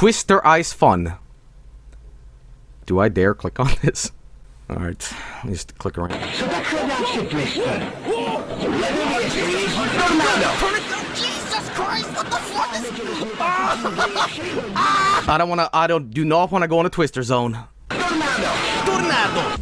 Twister eyes Fun. Do I dare click on this? Alright, let me just click around. So that's what Jesus Christ, what the fuck is... I don't wanna, I don't, do not wanna go on a Twister Zone.